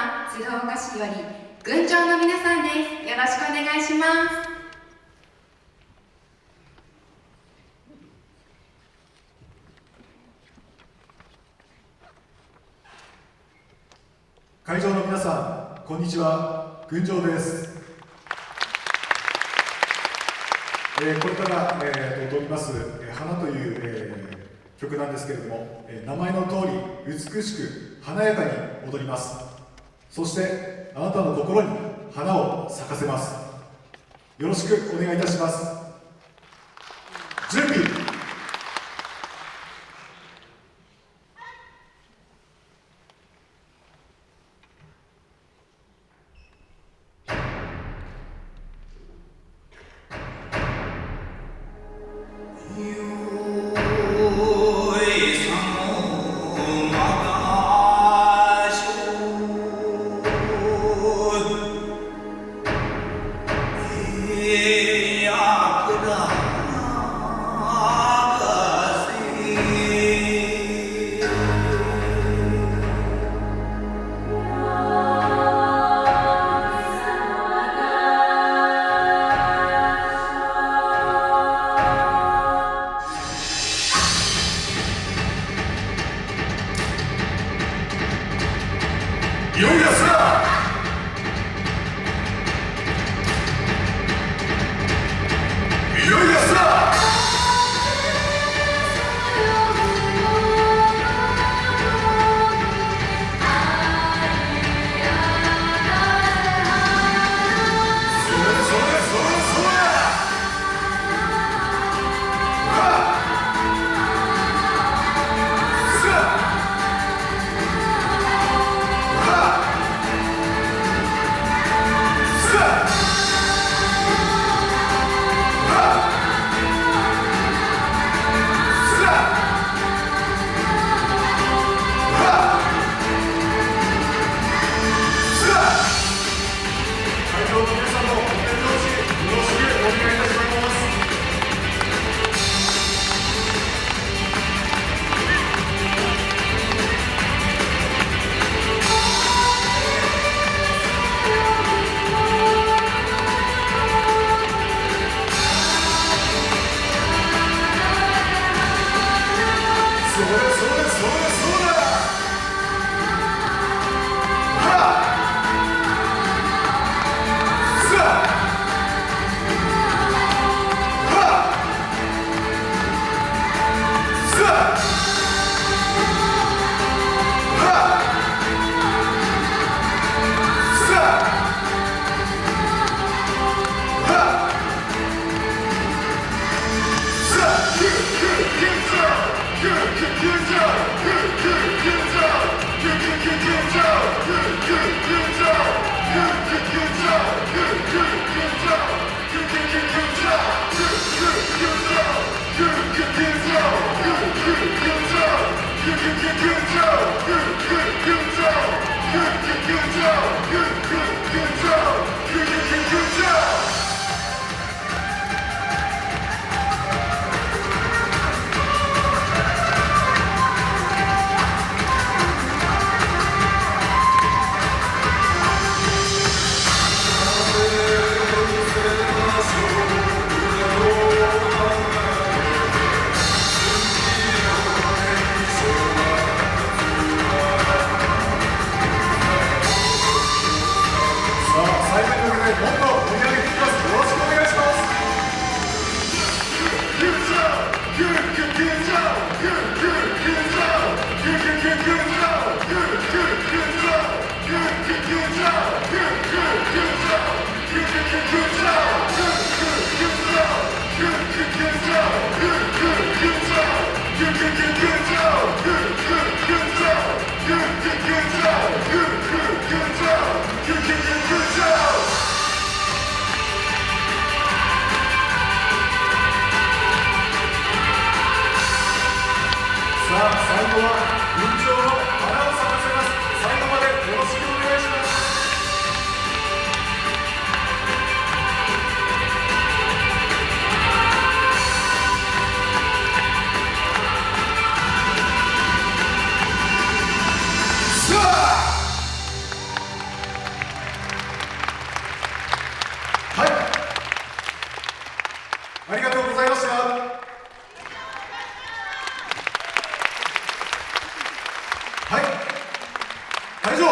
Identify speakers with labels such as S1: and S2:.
S1: 団鶴岡市より群青の皆さんですよろしくお願いします
S2: 会場の皆さんこんにちは。群青です。えー、これから、えー、踊ります「えー、花」という、えー、曲なんですけれども、えー、名前の通り美しく華やかに踊ります。そしてあなたの心に花を咲かせます。よろしくお願いいたします。よいよすら Сура さあ最後は緊張のはい。ありがとうございました。会場